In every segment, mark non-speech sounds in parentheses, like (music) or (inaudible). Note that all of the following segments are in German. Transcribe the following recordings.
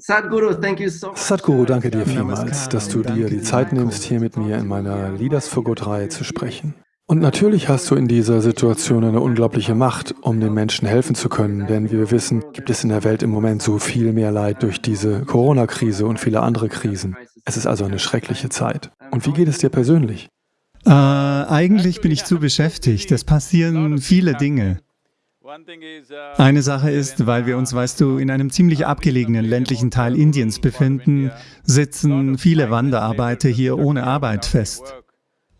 Sadhguru, danke dir vielmals, dass du dir die Zeit nimmst, hier mit mir in meiner Leaders for Good-Reihe zu sprechen. Und natürlich hast du in dieser Situation eine unglaubliche Macht, um den Menschen helfen zu können, denn wie wir wissen, gibt es in der Welt im Moment so viel mehr Leid durch diese Corona-Krise und viele andere Krisen. Es ist also eine schreckliche Zeit. Und wie geht es dir persönlich? Äh, eigentlich bin ich zu beschäftigt. Es passieren viele Dinge. Eine Sache ist, weil wir uns, weißt du, in einem ziemlich abgelegenen ländlichen Teil Indiens befinden, sitzen viele Wanderarbeiter hier ohne Arbeit fest.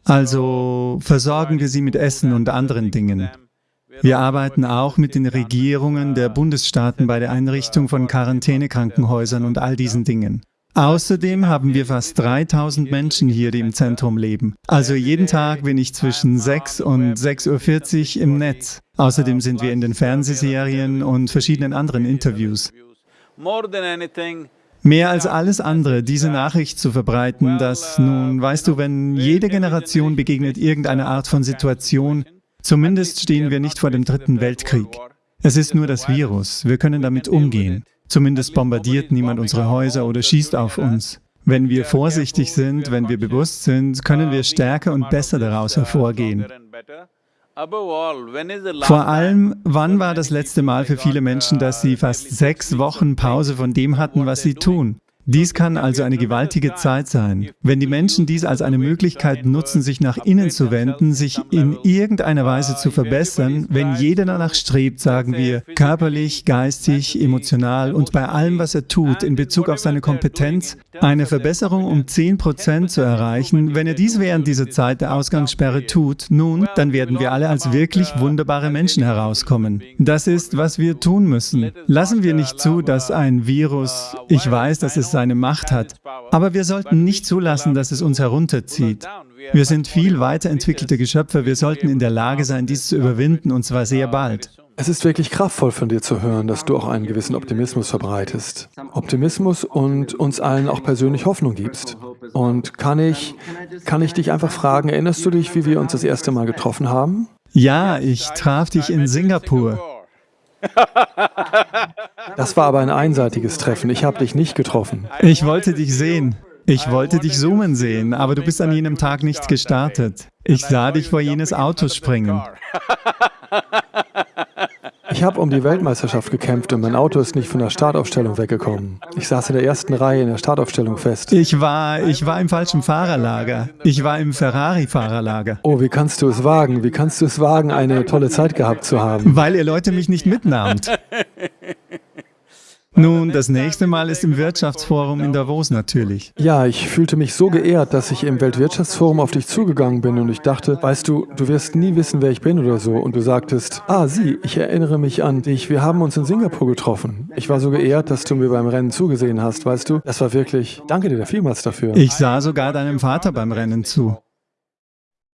Also versorgen wir sie mit Essen und anderen Dingen. Wir arbeiten auch mit den Regierungen der Bundesstaaten bei der Einrichtung von Quarantänekrankenhäusern und all diesen Dingen. Außerdem haben wir fast 3000 Menschen hier, die im Zentrum leben. Also jeden Tag bin ich zwischen 6 und 6.40 Uhr im Netz. Außerdem sind wir in den Fernsehserien und verschiedenen anderen Interviews. Mehr als alles andere, diese Nachricht zu verbreiten, dass nun, weißt du, wenn jede Generation begegnet irgendeine Art von Situation, zumindest stehen wir nicht vor dem dritten Weltkrieg. Es ist nur das Virus, wir können damit umgehen. Zumindest bombardiert niemand unsere Häuser oder schießt auf uns. Wenn wir vorsichtig sind, wenn wir bewusst sind, können wir stärker und besser daraus hervorgehen. Vor allem, wann war das letzte Mal für viele Menschen, dass sie fast sechs Wochen Pause von dem hatten, was sie tun? Dies kann also eine gewaltige Zeit sein. Wenn die Menschen dies als eine Möglichkeit nutzen, sich nach innen zu wenden, sich in irgendeiner Weise zu verbessern, wenn jeder danach strebt, sagen wir, körperlich, geistig, emotional und bei allem, was er tut, in Bezug auf seine Kompetenz, eine Verbesserung um 10 Prozent zu erreichen, wenn er dies während dieser Zeit der Ausgangssperre tut, nun, dann werden wir alle als wirklich wunderbare Menschen herauskommen. Das ist, was wir tun müssen. Lassen wir nicht zu, dass ein Virus, ich weiß, dass es seine Macht hat. Aber wir sollten nicht zulassen, dass es uns herunterzieht. Wir sind viel weiterentwickelte Geschöpfe, wir sollten in der Lage sein, dies zu überwinden, und zwar sehr bald. Es ist wirklich kraftvoll von dir zu hören, dass du auch einen gewissen Optimismus verbreitest. Optimismus und uns allen auch persönlich Hoffnung gibst. Und kann ich, kann ich dich einfach fragen, erinnerst du dich, wie wir uns das erste Mal getroffen haben? Ja, ich traf dich in Singapur. (laughs) Das war aber ein einseitiges Treffen. Ich habe dich nicht getroffen. Ich wollte dich sehen. Ich wollte dich zoomen sehen, aber du bist an jenem Tag nicht gestartet. Ich sah dich vor jenes Auto springen. Ich habe um die Weltmeisterschaft gekämpft und mein Auto ist nicht von der Startaufstellung weggekommen. Ich saß in der ersten Reihe in der Startaufstellung fest. Ich war, ich war im falschen Fahrerlager. Ich war im Ferrari-Fahrerlager. Oh, wie kannst du es wagen? Wie kannst du es wagen, eine tolle Zeit gehabt zu haben? Weil ihr Leute mich nicht mitnahmt. (laughs) Nun, das nächste Mal ist im Wirtschaftsforum in Davos natürlich. Ja, ich fühlte mich so geehrt, dass ich im Weltwirtschaftsforum auf dich zugegangen bin und ich dachte, weißt du, du wirst nie wissen, wer ich bin oder so. Und du sagtest, ah, sieh, ich erinnere mich an dich, wir haben uns in Singapur getroffen. Ich war so geehrt, dass du mir beim Rennen zugesehen hast, weißt du? Das war wirklich, danke dir vielmals dafür. Ich sah sogar deinem Vater beim Rennen zu.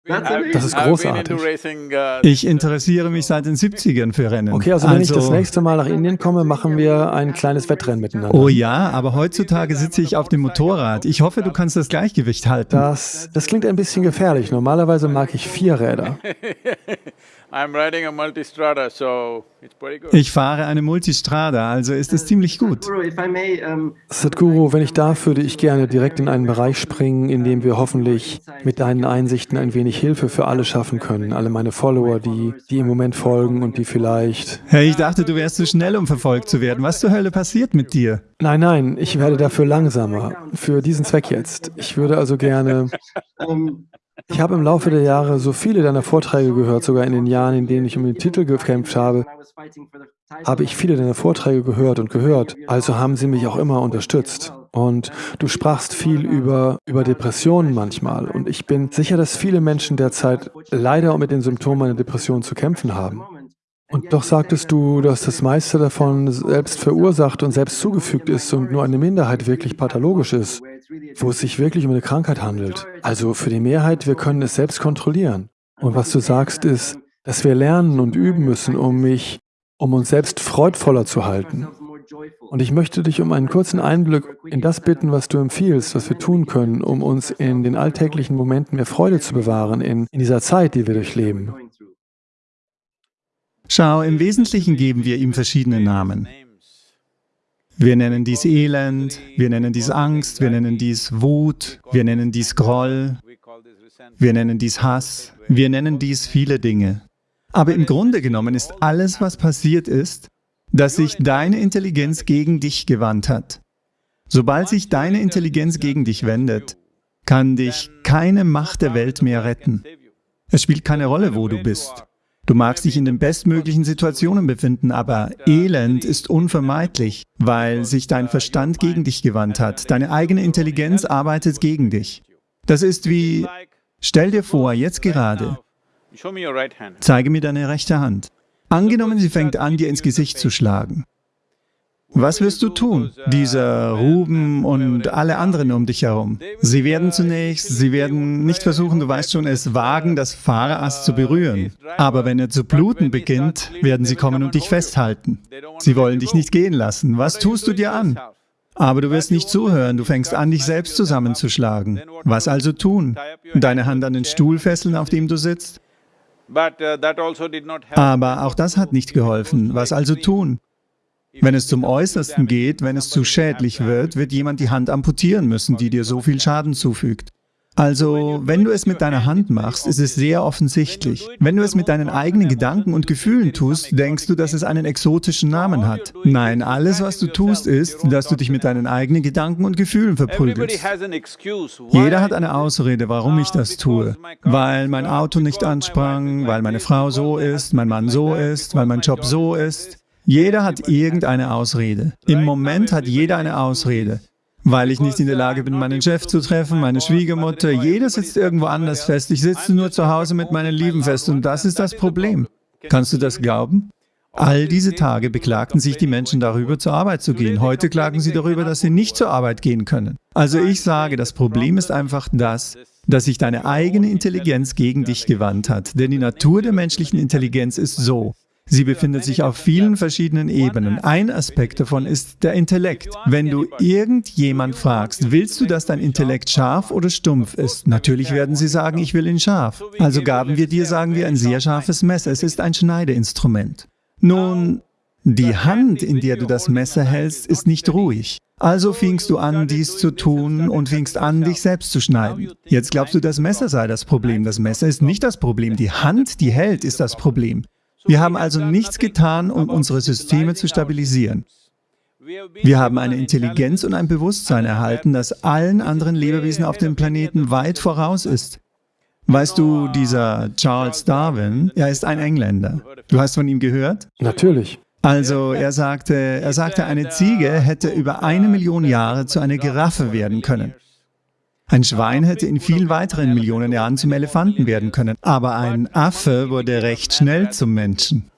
Das ist großartig. Uh, ich interessiere mich seit den 70ern für Rennen. Okay, also wenn also, ich das nächste Mal nach Indien komme, machen wir ein kleines Wettrennen miteinander. Oh ja, aber heutzutage sitze ich auf dem Motorrad. Ich hoffe, du kannst das Gleichgewicht halten. Das, das klingt ein bisschen gefährlich. Normalerweise mag ich vier Räder. (laughs) Ich fahre eine Multistrada, also ist es ziemlich gut. Sadhguru, wenn ich darf, würde ich gerne direkt in einen Bereich springen, in dem wir hoffentlich mit deinen Einsichten ein wenig Hilfe für alle schaffen können. Alle meine Follower, die, die im Moment folgen und die vielleicht… Hey, ich dachte, du wärst zu schnell, um verfolgt zu werden. Was zur Hölle passiert mit dir? Nein, nein, ich werde dafür langsamer. Für diesen Zweck jetzt. Ich würde also gerne… (laughs) Ich habe im Laufe der Jahre so viele deiner Vorträge gehört, sogar in den Jahren, in denen ich um den Titel gekämpft habe, habe ich viele deiner Vorträge gehört und gehört, also haben sie mich auch immer unterstützt. Und du sprachst viel über, über Depressionen manchmal. Und ich bin sicher, dass viele Menschen derzeit leider mit den Symptomen einer Depression zu kämpfen haben. Und doch sagtest du, dass das meiste davon selbst verursacht und selbst zugefügt ist und nur eine Minderheit wirklich pathologisch ist, wo es sich wirklich um eine Krankheit handelt. Also für die Mehrheit, wir können es selbst kontrollieren. Und was du sagst ist, dass wir lernen und üben müssen, um mich, um uns selbst freudvoller zu halten. Und ich möchte dich um einen kurzen Einblick in das bitten, was du empfiehlst, was wir tun können, um uns in den alltäglichen Momenten mehr Freude zu bewahren, in, in dieser Zeit, die wir durchleben. Schau, im Wesentlichen geben wir ihm verschiedene Namen. Wir nennen dies Elend, wir nennen dies Angst, wir nennen dies Wut, wir nennen dies Groll, wir nennen dies Hass, wir nennen dies viele Dinge. Aber im Grunde genommen ist alles, was passiert ist, dass sich deine Intelligenz gegen dich gewandt hat. Sobald sich deine Intelligenz gegen dich wendet, kann dich keine Macht der Welt mehr retten. Es spielt keine Rolle, wo du bist. Du magst dich in den bestmöglichen Situationen befinden, aber Elend ist unvermeidlich, weil sich dein Verstand gegen dich gewandt hat. Deine eigene Intelligenz arbeitet gegen dich. Das ist wie, stell dir vor, jetzt gerade, zeige mir deine rechte Hand. Angenommen, sie fängt an, dir ins Gesicht zu schlagen. Was wirst du tun? Dieser Ruben und alle anderen um dich herum. Sie werden zunächst, sie werden nicht versuchen, du weißt schon, es wagen, das Fahrerass zu berühren. Aber wenn er zu bluten beginnt, werden sie kommen und dich festhalten. Sie wollen dich nicht gehen lassen. Was tust du dir an? Aber du wirst nicht zuhören, du fängst an, dich selbst zusammenzuschlagen. Was also tun? Deine Hand an den Stuhl fesseln, auf dem du sitzt? Also Aber auch das hat nicht geholfen. Was also tun? Wenn es zum Äußersten geht, wenn es zu schädlich wird, wird jemand die Hand amputieren müssen, die dir so viel Schaden zufügt. Also, wenn du es mit deiner Hand machst, ist es sehr offensichtlich. Wenn du es mit deinen eigenen Gedanken und Gefühlen tust, denkst du, dass es einen exotischen Namen hat. Nein, alles, was du tust, ist, dass du dich mit deinen eigenen Gedanken und Gefühlen verprügelst. Jeder hat eine Ausrede, warum ich das tue. Weil mein Auto nicht ansprang, weil meine Frau so ist, mein Mann so ist, weil mein Job so ist. Jeder hat irgendeine Ausrede. Im Moment hat jeder eine Ausrede. Weil ich nicht in der Lage bin, meinen Chef zu treffen, meine Schwiegermutter, jeder sitzt irgendwo anders fest. Ich sitze nur zu Hause mit meinen Lieben fest und das ist das Problem. Kannst du das glauben? All diese Tage beklagten sich die Menschen darüber, zur Arbeit zu gehen. Heute klagen sie darüber, dass sie nicht zur Arbeit gehen können. Also ich sage, das Problem ist einfach das, dass sich deine eigene Intelligenz gegen dich gewandt hat. Denn die Natur der menschlichen Intelligenz ist so, Sie befindet sich auf vielen verschiedenen Ebenen. Ein Aspekt davon ist der Intellekt. Wenn du irgendjemand fragst, willst du, dass dein Intellekt scharf oder stumpf ist? Natürlich werden sie sagen, ich will ihn scharf. Also gaben wir dir, sagen wir, ein sehr scharfes Messer. Es ist ein Schneideinstrument. Nun, die Hand, in der du das Messer hältst, ist nicht ruhig. Also fingst du an, dies zu tun und fingst an, dich selbst zu schneiden. Jetzt glaubst du, das Messer sei das Problem. Das Messer ist nicht das Problem. Die Hand, die hält, ist das Problem. Wir haben also nichts getan, um unsere Systeme zu stabilisieren. Wir haben eine Intelligenz und ein Bewusstsein erhalten, das allen anderen Lebewesen auf dem Planeten weit voraus ist. Weißt du, dieser Charles Darwin, er ist ein Engländer. Du hast von ihm gehört? Natürlich. Also er sagte, er sagte, eine Ziege hätte über eine Million Jahre zu einer Giraffe werden können. Ein Schwein hätte in viel weiteren Millionen Jahren zum Elefanten werden können, aber ein Affe wurde recht schnell zum Menschen.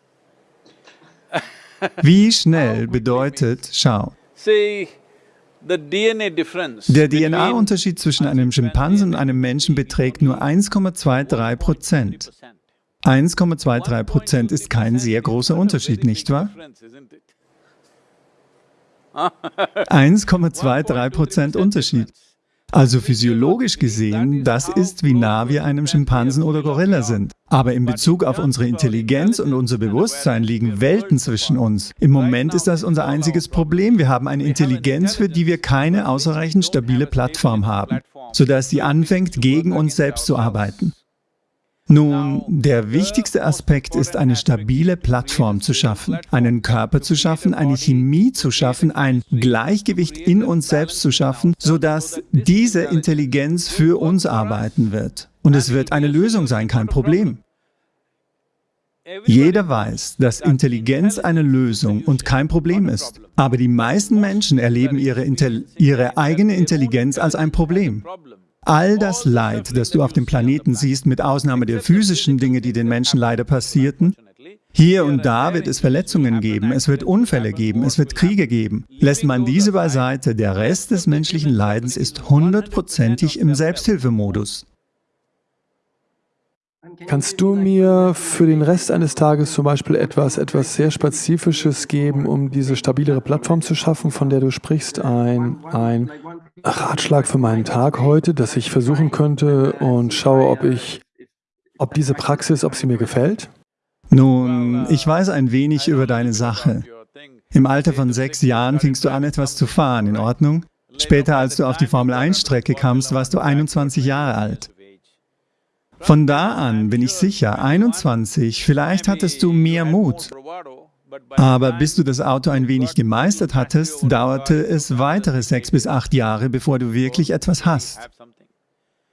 Wie schnell bedeutet, schau, der DNA-Unterschied zwischen einem Schimpansen und einem Menschen beträgt nur 1,23 Prozent. 1,23 Prozent ist kein sehr großer Unterschied, nicht wahr? 1,23 Prozent Unterschied. Also physiologisch gesehen, das ist, wie nah wir einem Schimpansen oder Gorilla sind. Aber in Bezug auf unsere Intelligenz und unser Bewusstsein liegen Welten zwischen uns. Im Moment ist das unser einziges Problem. Wir haben eine Intelligenz, für die wir keine ausreichend stabile Plattform haben, sodass sie anfängt, gegen uns selbst zu arbeiten. Nun, der wichtigste Aspekt ist, eine stabile Plattform zu schaffen, einen Körper zu schaffen, eine Chemie zu schaffen, ein Gleichgewicht in uns selbst zu schaffen, sodass diese Intelligenz für uns arbeiten wird. Und es wird eine Lösung sein, kein Problem. Jeder weiß, dass Intelligenz eine Lösung und kein Problem ist. Aber die meisten Menschen erleben ihre, ihre eigene Intelligenz als ein Problem. All das Leid, das du auf dem Planeten siehst, mit Ausnahme der physischen Dinge, die den Menschen leider passierten, hier und da wird es Verletzungen geben, es wird Unfälle geben, es wird Kriege geben. Lässt man diese beiseite, der Rest des menschlichen Leidens ist hundertprozentig im Selbsthilfemodus. Kannst du mir für den Rest eines Tages zum Beispiel etwas, etwas sehr Spezifisches geben, um diese stabilere Plattform zu schaffen, von der du sprichst? Ein, ein Ratschlag für meinen Tag heute, dass ich versuchen könnte und schaue, ob ich, ob diese Praxis, ob sie mir gefällt? Nun, ich weiß ein wenig über deine Sache. Im Alter von sechs Jahren fingst du an, etwas zu fahren, in Ordnung? Später, als du auf die Formel-1-Strecke kamst, warst du 21 Jahre alt. Von da an bin ich sicher, 21, vielleicht hattest du mehr Mut. Aber bis du das Auto ein wenig gemeistert hattest, dauerte es weitere sechs bis acht Jahre, bevor du wirklich etwas hast.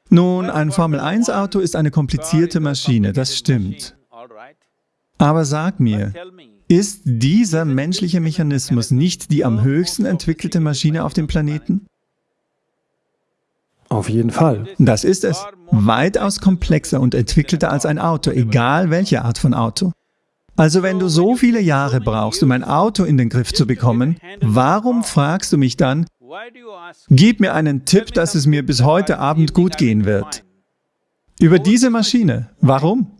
Nun, ein Formel-1-Auto ist eine komplizierte Maschine, das stimmt. Aber sag mir, ist dieser menschliche Mechanismus nicht die am höchsten entwickelte Maschine auf dem Planeten? Auf jeden Fall. Das ist es. Weitaus komplexer und entwickelter als ein Auto, egal welche Art von Auto. Also wenn du so viele Jahre brauchst, um ein Auto in den Griff zu bekommen, warum fragst du mich dann, gib mir einen Tipp, dass es mir bis heute Abend gut gehen wird? Über diese Maschine. Warum?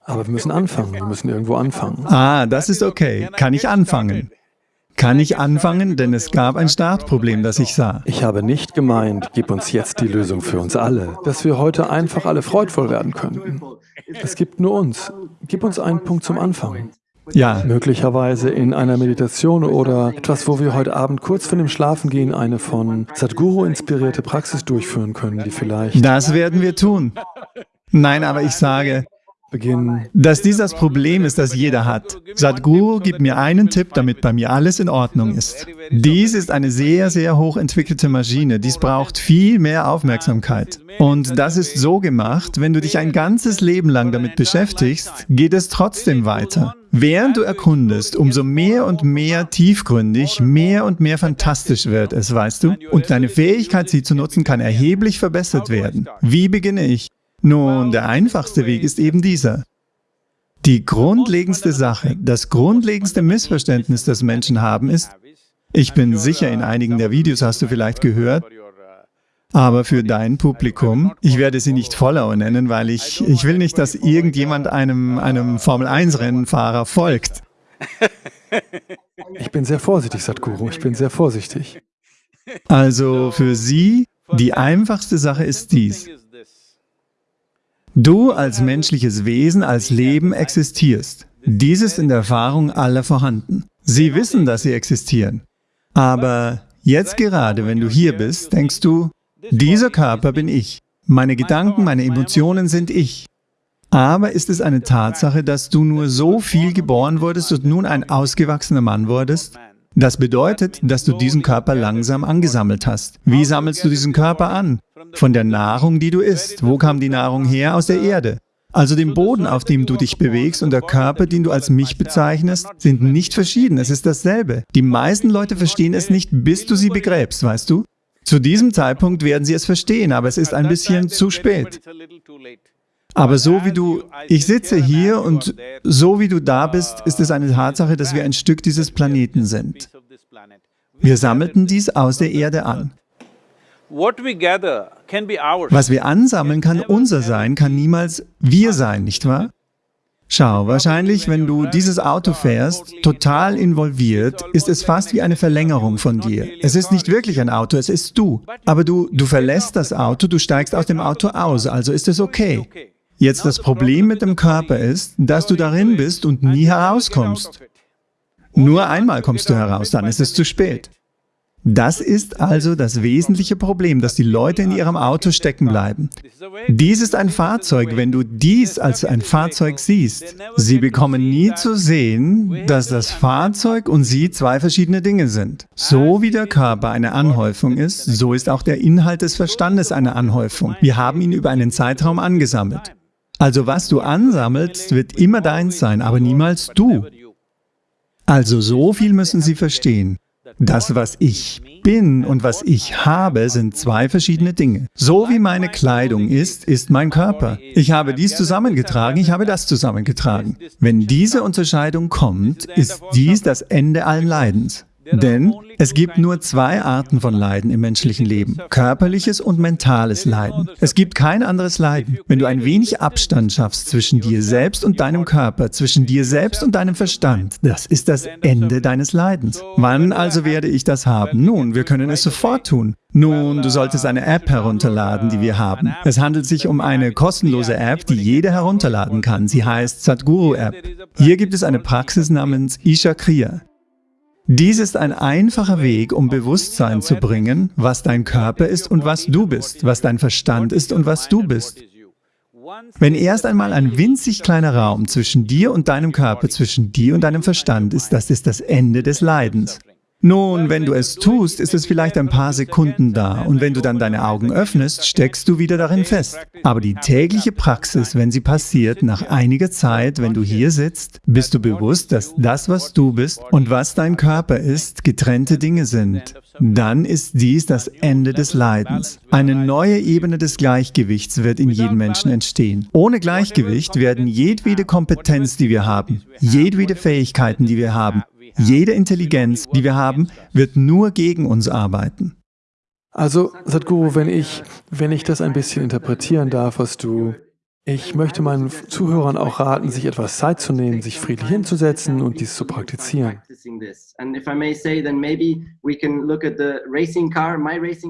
Aber wir müssen anfangen, wir müssen irgendwo anfangen. Ah, das ist okay. Kann ich anfangen? Kann ich anfangen, denn es gab ein Startproblem, das ich sah. Ich habe nicht gemeint, gib uns jetzt die Lösung für uns alle, dass wir heute einfach alle freudvoll werden könnten. Es gibt nur uns. Gib uns einen Punkt zum Anfang. Ja. Möglicherweise in einer Meditation oder etwas, wo wir heute Abend kurz vor dem Schlafengehen eine von Sadhguru inspirierte Praxis durchführen können, die vielleicht... Das werden wir tun. Nein, aber ich sage. Dass dies das Problem ist, das jeder hat. Sadhguru gibt mir einen Tipp, damit bei mir alles in Ordnung ist. Dies ist eine sehr, sehr hochentwickelte Maschine. Dies braucht viel mehr Aufmerksamkeit. Und das ist so gemacht, wenn du dich ein ganzes Leben lang damit beschäftigst, geht es trotzdem weiter. Während du erkundest, umso mehr und mehr tiefgründig, mehr und mehr fantastisch wird es, weißt du? Und deine Fähigkeit, sie zu nutzen, kann erheblich verbessert werden. Wie beginne ich? Nun, der einfachste Weg ist eben dieser. Die grundlegendste Sache, das grundlegendste Missverständnis, das Menschen haben, ist, ich bin sicher, in einigen der Videos hast du vielleicht gehört, aber für dein Publikum, ich werde sie nicht Follower nennen, weil ich, ich will nicht, dass irgendjemand einem, einem Formel-1-Rennfahrer folgt. Ich bin sehr vorsichtig, Sadhguru, ich bin sehr vorsichtig. Also für sie, die einfachste Sache ist dies. Du als menschliches Wesen, als Leben existierst. Dies ist in der Erfahrung aller vorhanden. Sie wissen, dass sie existieren. Aber jetzt gerade, wenn du hier bist, denkst du, dieser Körper bin ich. Meine Gedanken, meine Emotionen sind ich. Aber ist es eine Tatsache, dass du nur so viel geboren wurdest und nun ein ausgewachsener Mann wurdest? Das bedeutet, dass du diesen Körper langsam angesammelt hast. Wie sammelst du diesen Körper an? Von der Nahrung, die du isst. Wo kam die Nahrung her? Aus der Erde. Also dem Boden, auf dem du dich bewegst und der Körper, den du als mich bezeichnest, sind nicht verschieden, es ist dasselbe. Die meisten Leute verstehen es nicht, bis du sie begräbst, weißt du? Zu diesem Zeitpunkt werden sie es verstehen, aber es ist ein bisschen zu spät. Aber so wie du, ich sitze hier und so wie du da bist, ist es eine Tatsache, dass wir ein Stück dieses Planeten sind. Wir sammelten dies aus der Erde an. Was wir ansammeln, kann unser sein, kann niemals wir sein, nicht wahr? Schau, wahrscheinlich, wenn du dieses Auto fährst, total involviert, ist es fast wie eine Verlängerung von dir. Es ist nicht wirklich ein Auto, es ist du. Aber du, du verlässt das Auto, du steigst aus dem Auto aus, also ist es okay. Jetzt das Problem mit dem Körper ist, dass du darin bist und nie herauskommst. Nur einmal kommst du heraus, dann ist es zu spät. Das ist also das wesentliche Problem, dass die Leute in ihrem Auto stecken bleiben. Dies ist ein Fahrzeug, wenn du dies als ein Fahrzeug siehst. Sie bekommen nie zu sehen, dass das Fahrzeug und sie zwei verschiedene Dinge sind. So wie der Körper eine Anhäufung ist, so ist auch der Inhalt des Verstandes eine Anhäufung. Wir haben ihn über einen Zeitraum angesammelt. Also was du ansammelst, wird immer deins sein, aber niemals du. Also so viel müssen Sie verstehen. Das, was ich bin und was ich habe, sind zwei verschiedene Dinge. So wie meine Kleidung ist, ist mein Körper. Ich habe dies zusammengetragen, ich habe das zusammengetragen. Wenn diese Unterscheidung kommt, ist dies das Ende allen Leidens. Denn es gibt nur zwei Arten von Leiden im menschlichen Leben, körperliches und mentales Leiden. Es gibt kein anderes Leiden. Wenn du ein wenig Abstand schaffst zwischen dir selbst und deinem Körper, zwischen dir selbst und deinem Verstand, das ist das Ende deines Leidens. Wann also werde ich das haben? Nun, wir können es sofort tun. Nun, du solltest eine App herunterladen, die wir haben. Es handelt sich um eine kostenlose App, die jeder herunterladen kann. Sie heißt Sadhguru App. Hier gibt es eine Praxis namens Isha Kriya. Dies ist ein einfacher Weg, um Bewusstsein zu bringen, was dein Körper ist und was du bist, was dein Verstand ist und was du bist. Wenn erst einmal ein winzig kleiner Raum zwischen dir und deinem Körper, zwischen dir und deinem Verstand ist, das ist das Ende des Leidens. Nun, wenn du es tust, ist es vielleicht ein paar Sekunden da und wenn du dann deine Augen öffnest, steckst du wieder darin fest. Aber die tägliche Praxis, wenn sie passiert, nach einiger Zeit, wenn du hier sitzt, bist du bewusst, dass das, was du bist und was dein Körper ist, getrennte Dinge sind. Dann ist dies das Ende des Leidens. Eine neue Ebene des Gleichgewichts wird in jedem Menschen entstehen. Ohne Gleichgewicht werden jedwede Kompetenz, die wir haben, jedwede Fähigkeiten, die wir haben, jede Intelligenz, die wir haben, wird nur gegen uns arbeiten. Also, Sadhguru, wenn ich, wenn ich das ein bisschen interpretieren darf, was du ich möchte meinen Zuhörern auch raten, sich etwas Zeit zu nehmen, sich friedlich hinzusetzen und dies zu praktizieren.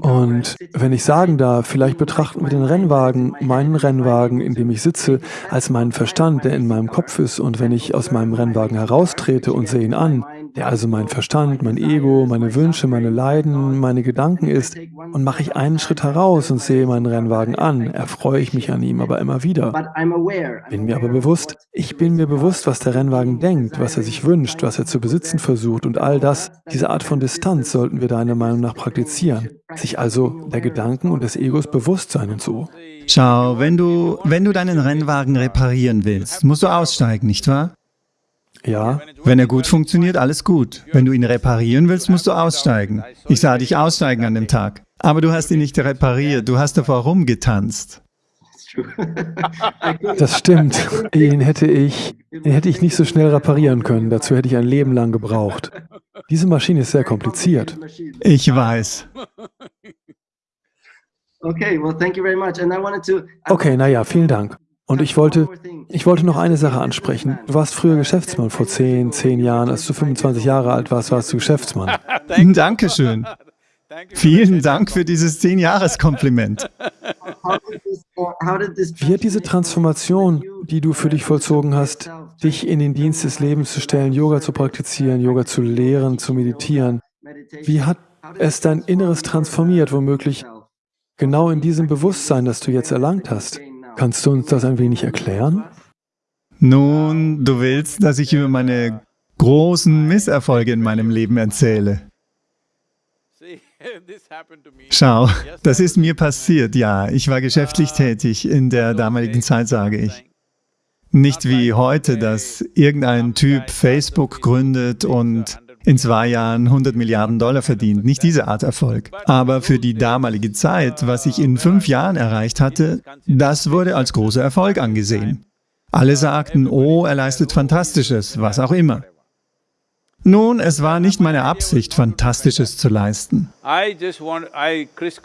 Und wenn ich sagen darf, vielleicht betrachten wir den Rennwagen, meinen Rennwagen, in dem ich sitze, als meinen Verstand, der in meinem Kopf ist. Und wenn ich aus meinem Rennwagen heraustrete und sehe ihn an, also mein Verstand, mein Ego, meine Wünsche, meine Leiden, meine Gedanken ist, und mache ich einen Schritt heraus und sehe meinen Rennwagen an, erfreue ich mich an ihm aber immer wieder. Bin mir aber bewusst, ich bin mir bewusst, was der Rennwagen denkt, was er sich wünscht, was er zu besitzen versucht und all das, diese Art von Distanz sollten wir deiner Meinung nach praktizieren, sich also der Gedanken und des Egos bewusst sein und so. Schau, wenn du, wenn du deinen Rennwagen reparieren willst, musst du aussteigen, nicht wahr? Ja. Wenn er gut funktioniert, alles gut. Wenn du ihn reparieren willst, musst du aussteigen. Ich sah dich aussteigen an dem Tag. Aber du hast ihn nicht repariert, du hast davor rumgetanzt. (laughs) Das stimmt. Ihn hätte ich, ihn hätte ich nicht so schnell reparieren können. Dazu hätte ich ein Leben lang gebraucht. Diese Maschine ist sehr kompliziert. Ich weiß. Okay, naja, vielen Dank. Und ich wollte, ich wollte noch eine Sache ansprechen. Du warst früher Geschäftsmann vor 10, 10 Jahren. Als du 25 Jahre alt warst, warst du Geschäftsmann. (laughs) Dankeschön. Vielen Dank für dieses 10-Jahres-Kompliment. Wie hat diese Transformation, die du für dich vollzogen hast, dich in den Dienst des Lebens zu stellen, Yoga zu praktizieren, Yoga zu lehren, zu meditieren, wie hat es dein Inneres transformiert, womöglich genau in diesem Bewusstsein, das du jetzt erlangt hast? Kannst du uns das ein wenig erklären? Nun, du willst, dass ich über meine großen Misserfolge in meinem Leben erzähle. Schau, das ist mir passiert, ja. Ich war geschäftlich tätig in der damaligen Zeit, sage ich. Nicht wie heute, dass irgendein Typ Facebook gründet und in zwei Jahren 100 Milliarden Dollar verdient. Nicht diese Art Erfolg. Aber für die damalige Zeit, was ich in fünf Jahren erreicht hatte, das wurde als großer Erfolg angesehen. Alle sagten, oh, er leistet Fantastisches, was auch immer. Nun, es war nicht meine Absicht, Fantastisches zu leisten.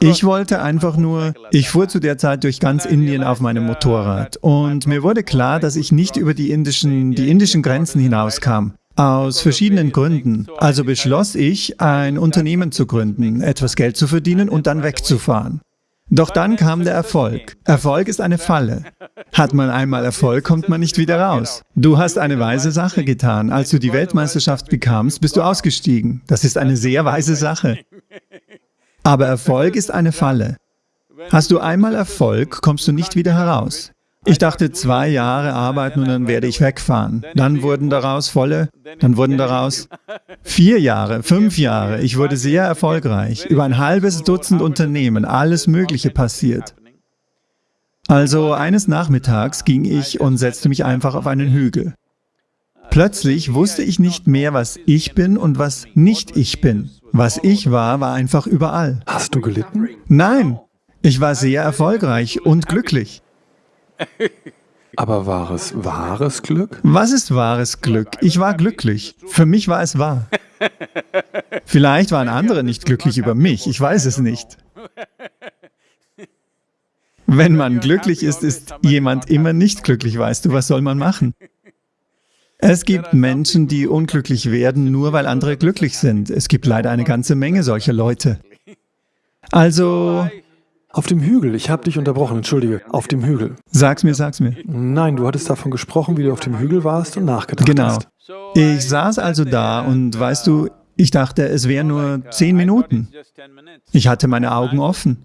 Ich wollte einfach nur, ich fuhr zu der Zeit durch ganz Indien auf meinem Motorrad und mir wurde klar, dass ich nicht über die indischen, die indischen Grenzen hinauskam. Aus verschiedenen Gründen. Also beschloss ich, ein Unternehmen zu gründen, etwas Geld zu verdienen und dann wegzufahren. Doch dann kam der Erfolg. Erfolg ist eine Falle. Hat man einmal Erfolg, kommt man nicht wieder raus. Du hast eine weise Sache getan. Als du die Weltmeisterschaft bekamst, bist du ausgestiegen. Das ist eine sehr weise Sache. Aber Erfolg ist eine Falle. Hast du einmal Erfolg, kommst du nicht wieder heraus. Ich dachte, zwei Jahre arbeiten und dann werde ich wegfahren. Dann wurden daraus volle, dann wurden daraus vier Jahre, fünf Jahre. Ich wurde sehr erfolgreich. Über ein halbes Dutzend Unternehmen, alles Mögliche passiert. Also eines Nachmittags ging ich und setzte mich einfach auf einen Hügel. Plötzlich wusste ich nicht mehr, was ich bin und was nicht ich bin. Was ich war, war einfach überall. Hast du gelitten? Nein, ich war sehr erfolgreich und glücklich. Aber war es wahres Glück? Was ist wahres Glück? Ich war glücklich. Für mich war es wahr. Vielleicht waren andere nicht glücklich über mich, ich weiß es nicht. Wenn man glücklich ist, ist jemand immer nicht glücklich, weißt du, was soll man machen? Es gibt Menschen, die unglücklich werden, nur weil andere glücklich sind. Es gibt leider eine ganze Menge solcher Leute. Also... Auf dem Hügel, ich habe dich unterbrochen, entschuldige, auf dem Hügel. Sag's mir, sag's mir. Nein, du hattest davon gesprochen, wie du auf dem Hügel warst und nachgedacht genau. hast. Genau. Ich saß also da und weißt du, ich dachte, es wären nur zehn Minuten. Ich hatte meine Augen offen.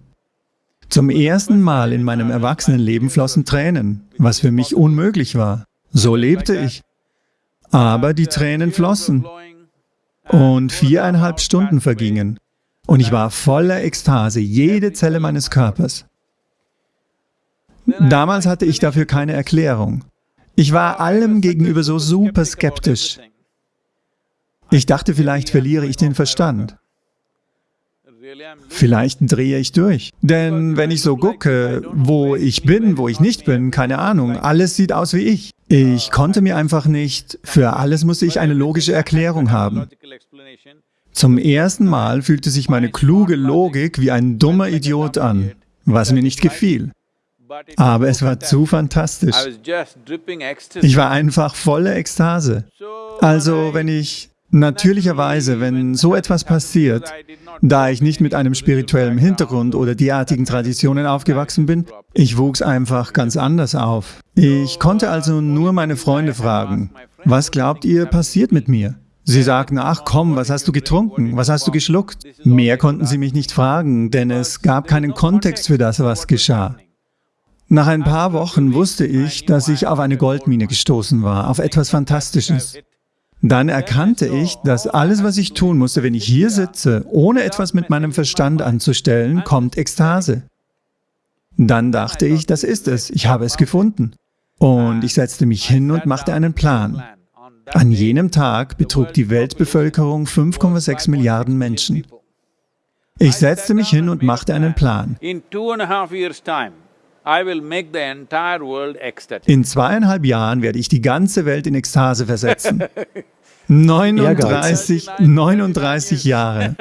Zum ersten Mal in meinem Erwachsenenleben flossen Tränen, was für mich unmöglich war. So lebte ich. Aber die Tränen flossen. Und viereinhalb Stunden vergingen. Und ich war voller Ekstase, jede Zelle meines Körpers. Damals hatte ich dafür keine Erklärung. Ich war allem gegenüber so super skeptisch. Ich dachte, vielleicht verliere ich den Verstand. Vielleicht drehe ich durch. Denn wenn ich so gucke, wo ich bin, wo ich nicht bin, keine Ahnung, alles sieht aus wie ich. Ich konnte mir einfach nicht, für alles musste ich eine logische Erklärung haben. Zum ersten Mal fühlte sich meine kluge Logik wie ein dummer Idiot an, was mir nicht gefiel. Aber es war zu fantastisch. Ich war einfach voller Ekstase. Also, wenn ich Natürlicherweise, wenn so etwas passiert, da ich nicht mit einem spirituellen Hintergrund oder derartigen Traditionen aufgewachsen bin, ich wuchs einfach ganz anders auf. Ich konnte also nur meine Freunde fragen, was glaubt ihr passiert mit mir? Sie sagten, ach komm, was hast du getrunken, was hast du geschluckt? Mehr konnten sie mich nicht fragen, denn es gab keinen Kontext für das, was geschah. Nach ein paar Wochen wusste ich, dass ich auf eine Goldmine gestoßen war, auf etwas Fantastisches. Dann erkannte ich, dass alles, was ich tun musste, wenn ich hier sitze, ohne etwas mit meinem Verstand anzustellen, kommt Ekstase. Dann dachte ich, das ist es, ich habe es gefunden. Und ich setzte mich hin und machte einen Plan. An jenem Tag betrug die Weltbevölkerung 5,6 Milliarden Menschen. Ich setzte mich hin und machte einen Plan. In zweieinhalb Jahren werde ich die ganze Welt in Ekstase versetzen. (laughs) 39, 39 Jahre.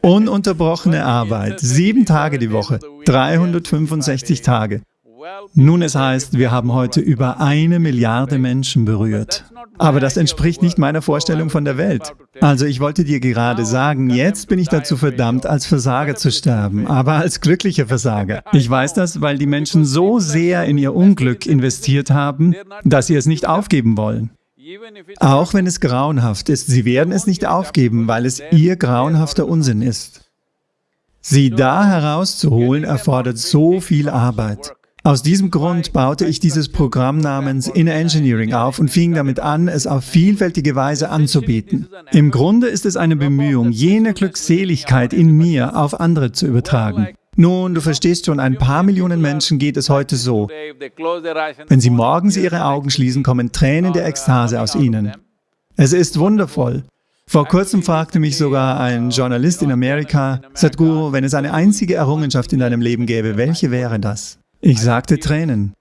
Ununterbrochene Arbeit, sieben Tage die Woche, 365 Tage. Nun, es heißt, wir haben heute über eine Milliarde Menschen berührt. Aber das entspricht nicht meiner Vorstellung von der Welt. Also ich wollte dir gerade sagen, jetzt bin ich dazu verdammt, als Versager zu sterben, aber als glücklicher Versager. Ich weiß das, weil die Menschen so sehr in ihr Unglück investiert haben, dass sie es nicht aufgeben wollen. Auch wenn es grauenhaft ist, sie werden es nicht aufgeben, weil es ihr grauenhafter Unsinn ist. Sie da herauszuholen, erfordert so viel Arbeit. Aus diesem Grund baute ich dieses Programm namens Inner Engineering auf und fing damit an, es auf vielfältige Weise anzubieten. Im Grunde ist es eine Bemühung, jene Glückseligkeit in mir auf andere zu übertragen. Nun, du verstehst schon, ein paar Millionen Menschen geht es heute so. Wenn sie morgens ihre Augen schließen, kommen Tränen der Ekstase aus ihnen. Es ist wundervoll. Vor kurzem fragte mich sogar ein Journalist in Amerika, Sadhguru, wenn es eine einzige Errungenschaft in deinem Leben gäbe, welche wäre das? Ich sagte Tränen.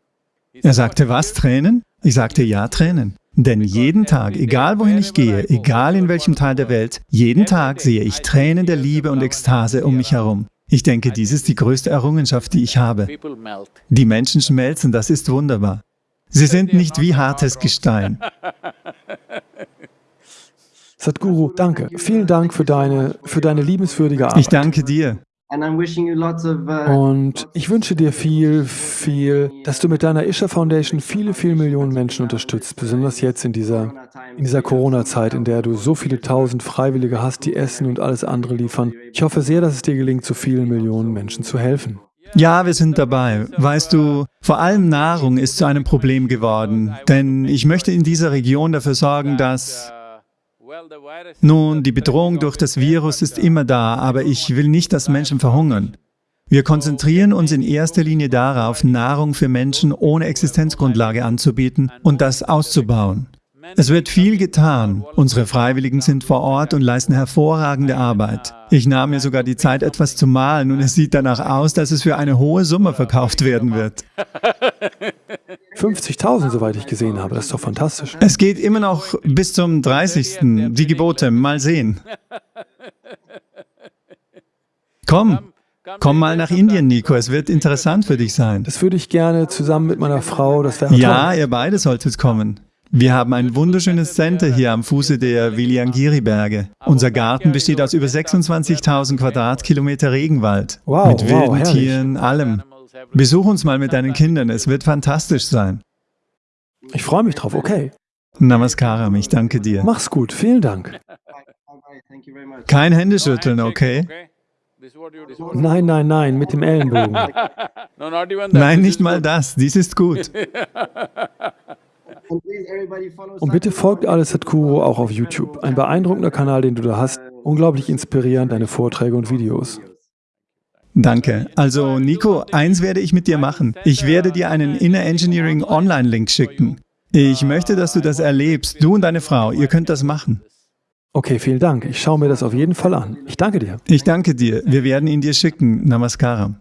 Er sagte, was, Tränen? Ich sagte, ja, Tränen. Denn jeden Tag, egal wohin ich gehe, egal in welchem Teil der Welt, jeden Tag sehe ich Tränen der Liebe und Ekstase um mich herum. Ich denke, dies ist die größte Errungenschaft, die ich habe. Die Menschen schmelzen, das ist wunderbar. Sie sind nicht wie hartes Gestein. Sadhguru, danke. Vielen Dank für deine, für deine liebenswürdige Arbeit. Ich danke dir. Uh, Und ich wünsche dir viel, viel, dass du mit deiner Isha Foundation viele, viele Millionen Menschen unterstützt, besonders jetzt in dieser, in dieser Corona-Zeit, in der du so viele tausend Freiwillige hast, die Essen und alles andere liefern. Ich hoffe sehr, dass es dir gelingt, so vielen Millionen Menschen zu helfen. Ja, wir sind dabei. Weißt du, vor allem Nahrung ist zu einem Problem geworden, denn ich möchte in dieser Region dafür sorgen, dass nun, die Bedrohung durch das Virus ist immer da, aber ich will nicht, dass Menschen verhungern. Wir konzentrieren uns in erster Linie darauf, Nahrung für Menschen ohne Existenzgrundlage anzubieten und das auszubauen. Es wird viel getan. Unsere Freiwilligen sind vor Ort und leisten hervorragende Arbeit. Ich nahm mir sogar die Zeit, etwas zu malen und es sieht danach aus, dass es für eine hohe Summe verkauft werden wird. (laughs) 50.000, soweit ich gesehen habe, das ist doch fantastisch. Es geht immer noch bis zum 30. Die Gebote, mal sehen. Komm, komm mal nach Indien, Nico. Es wird interessant für dich sein. Das würde ich gerne zusammen mit meiner Frau, das wäre Ja, ihr beide solltet kommen. Wir haben ein wunderschönes Center hier am Fuße der Viliangiri-Berge. Unser Garten besteht aus über 26.000 Quadratkilometer Regenwald. Wow, mit wow, wilden herrlich. Tieren, allem. Besuch uns mal mit deinen Kindern, es wird fantastisch sein. Ich freue mich drauf, okay. Namaskaram, ich danke dir. Mach's gut, vielen Dank. Kein Händeschütteln, okay? Nein, nein, nein, mit dem Ellenbogen. (laughs) Nein, nicht mal das, dies ist gut. (laughs) Und bitte folgt alles Sadhguru auch auf YouTube. Ein beeindruckender Kanal, den du da hast. Unglaublich inspirierend, deine Vorträge und Videos. Danke. Also Nico, eins werde ich mit dir machen. Ich werde dir einen Inner Engineering Online-Link schicken. Ich möchte, dass du das erlebst, du und deine Frau, ihr könnt das machen. Okay, vielen Dank. Ich schaue mir das auf jeden Fall an. Ich danke dir. Ich danke dir, wir werden ihn dir schicken. Namaskaram.